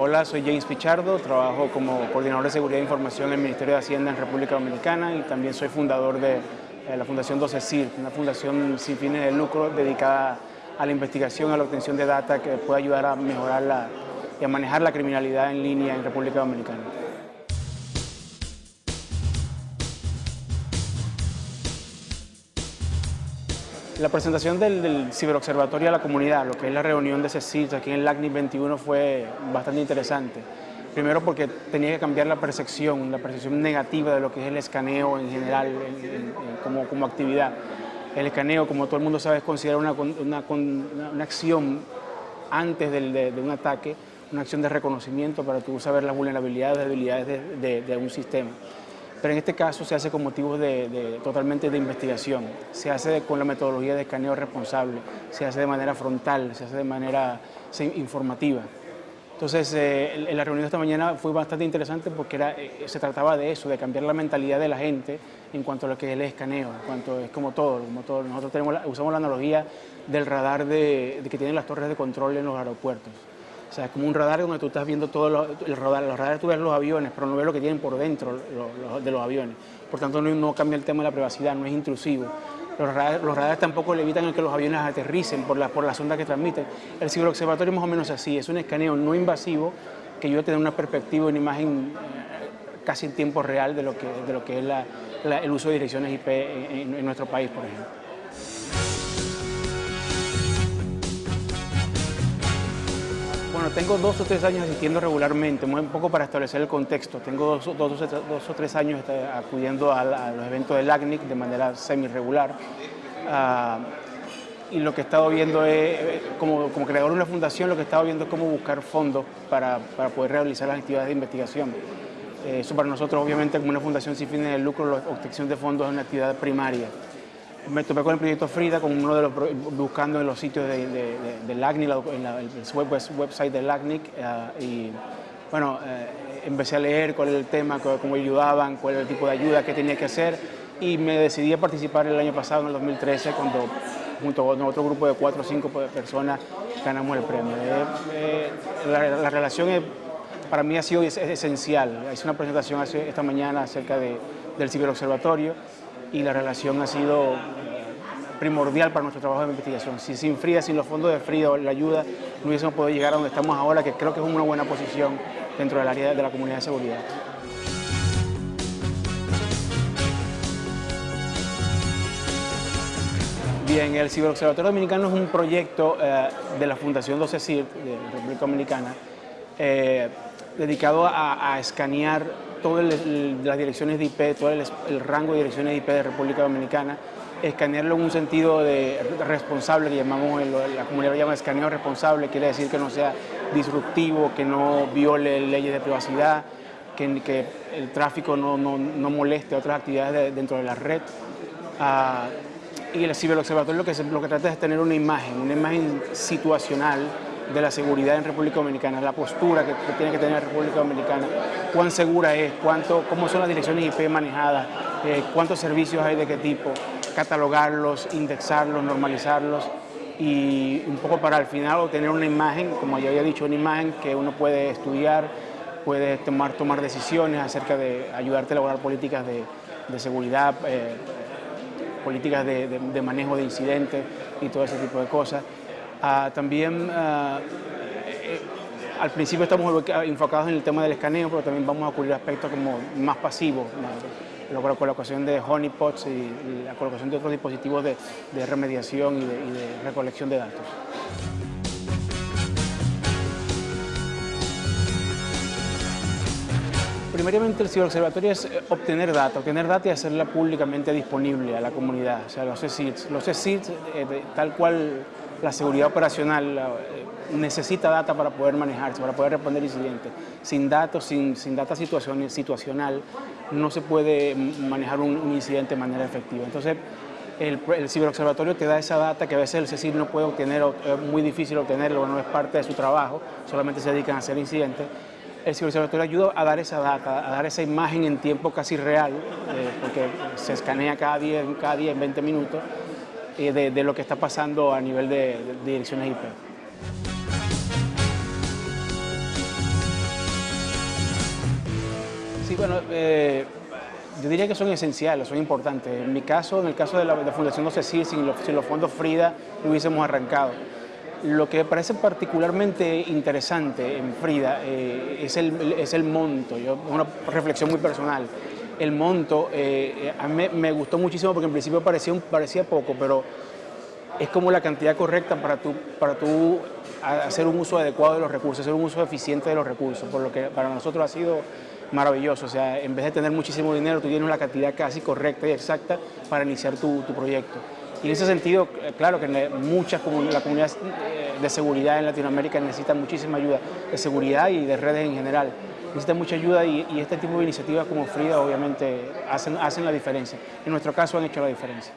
Hola, soy James Pichardo, trabajo como coordinador de seguridad e información en el Ministerio de Hacienda en República Dominicana y también soy fundador de la Fundación 12CIR, una fundación sin fines de lucro dedicada a la investigación, a la obtención de data que puede ayudar a mejorar y a manejar la criminalidad en línea en República Dominicana. La presentación del, ciberobservatorio a la comunidad, lo que es la reunión de sitio aquí en el LACNIC 21 fue bastante interesante. Primero porque tenía que cambiar la percepción, la percepción negativa de lo que es el escaneo en general como, como, actividad. El escaneo, como todo el mundo sabe, es considerado una, una, acción antes de, un ataque, una acción de reconocimiento para tú saber las vulnerabilidades, debilidades de, de un sistema pero en este caso se hace con motivos de, totalmente de investigación, se hace con la metodología de escaneo responsable, se hace de manera frontal, se hace de manera informativa. Entonces, eh, la reunión de esta mañana fue bastante interesante porque era, eh, se trataba de eso, de cambiar la mentalidad de la gente en cuanto a lo que es el escaneo, en cuanto es como todo, como todo. Nosotros tenemos usamos la analogía del radar de, que tienen las torres de control en los aeropuertos. O sea, es como un radar donde tú estás viendo todo el radar. Los radares tú ves los aviones, pero no ves lo que tienen por dentro de los aviones. Por tanto, no, cambia el tema de la privacidad, no es intrusivo. Los radares, tampoco le evitan que los aviones aterricen por la, por las ondas que transmiten. El ciberobservatorio es más o menos así, es un escaneo no invasivo que ayuda a tener una perspectiva, una imagen eh, casi en tiempo real de lo que, de lo que es el uso de direcciones IP en nuestro país, por ejemplo. Bueno, tengo dos o tres años asistiendo regularmente, un poco para establecer el contexto. Tengo dos, o tres años este, acudiendo a, los eventos del ACNIC de manera semi-regular. Ah, y lo que he estado viendo es, eh, como, creador de una fundación, lo que he estado viendo es cómo buscar fondos para, poder realizar las actividades de investigación. Eh, eso para nosotros, obviamente, como una fundación sin fines de lucro, la obtención de fondos es una actividad primaria me topé con el proyecto Frida, buscando en los sitios de, de, en el website del LACNIC, eh, y bueno, eh, empecé a leer cuál era el tema, cómo ayudaban, cuál era el tipo de ayuda que tenía que hacer, y me decidí a participar el año pasado, en el 2013, cuando junto con otro grupo de cuatro o cinco personas ganamos el premio. Eh, la, relación para mí ha sido esencial. Hice una presentación esta mañana acerca del ciberobservatorio, y la relación ha sido primordial para nuestro trabajo de investigación. Si sin FRIDA, sin los fondos de FRIDA, la ayuda, no hubiésemos podido llegar a donde estamos ahora, que creo que es una buena posición dentro del área de la comunidad de seguridad. Bien, el Ciberobservatorio Dominicano es un proyecto eh, de la Fundación 12 CIR, de República Dominicana, eh, dedicado a escanear todas las direcciones de IP, todo el, rango de direcciones de IP de República Dominicana, escanearlo en un sentido de responsable, que llamamos, la comunidad llama escaneo responsable, quiere decir que no sea disruptivo, que no viole leyes de privacidad, que, el tráfico no, moleste otras actividades dentro de la red. Ah, y el ciberobservatorio lo que, lo que trata es tener una imagen, una imagen situacional de la seguridad en República Dominicana, la postura que, tiene que tener la República Dominicana, cuán segura es, cuánto, cómo son las direcciones IP manejadas, eh, cuántos servicios hay de qué tipo, catalogarlos, indexarlos, normalizarlos y un poco para al final obtener una imagen, como ya había dicho, una imagen que uno puede estudiar, puede tomar, tomar decisiones acerca de ayudarte a elaborar políticas de, seguridad, eh, políticas de manejo de incidentes y todo ese tipo de cosas. Ah, también ah, eh, al principio estamos enfocados en el tema del escaneo, pero también vamos a cubrir aspectos como más pasivos, la colocación de honeypots y, la colocación de otros dispositivos de, remediación y de, recolección de datos. Primariamente el ciberobservatorio es eh, obtener data, obtener data y hacerla públicamente disponible a la comunidad, o sea, los CSIDs. Los CSIDs, eh, tal cual la seguridad operacional eh, necesita data para poder manejarse, para poder responder incidentes. Sin datos, sin, sin data situacional, no se puede manejar un, incidente de manera efectiva. Entonces, el, ciberobservatorio te da esa data que a veces el CECIR no puede obtener, es muy difícil obtenerlo, no es parte de su trabajo, solamente se dedican a hacer incidentes. El ciberobservatorio ayuda a dar esa data, a dar esa imagen en tiempo casi real, eh, porque se escanea cada 10, cada 10, 20 minutos, de, lo que está pasando a nivel de, direcciones IP. Sí, bueno, eh, yo diría que son esenciales, son importantes. En mi caso, en el caso de la, Fundación 12 CIR, sin los, sin los fondos Frida, no hubiésemos arrancado. Lo que parece particularmente interesante en Frida eh, es, el, monto, yo, una reflexión muy personal. El monto eh, a mí me gustó muchísimo porque en principio parecía, parecía poco, pero es como la cantidad correcta para tú, para tú hacer un uso adecuado de los recursos, hacer un uso eficiente de los recursos, por lo que para nosotros ha sido maravilloso. O sea, en vez de tener muchísimo dinero, tú tienes la cantidad casi correcta y exacta para iniciar tu, tu proyecto. Y en ese sentido, eh, claro que muchas la comunidad eh, de seguridad en Latinoamérica necesita muchísima ayuda de seguridad y de redes en general. Necesita mucha ayuda y, este tipo de iniciativas como Frida obviamente hacen, hacen la diferencia. En nuestro caso han hecho la diferencia.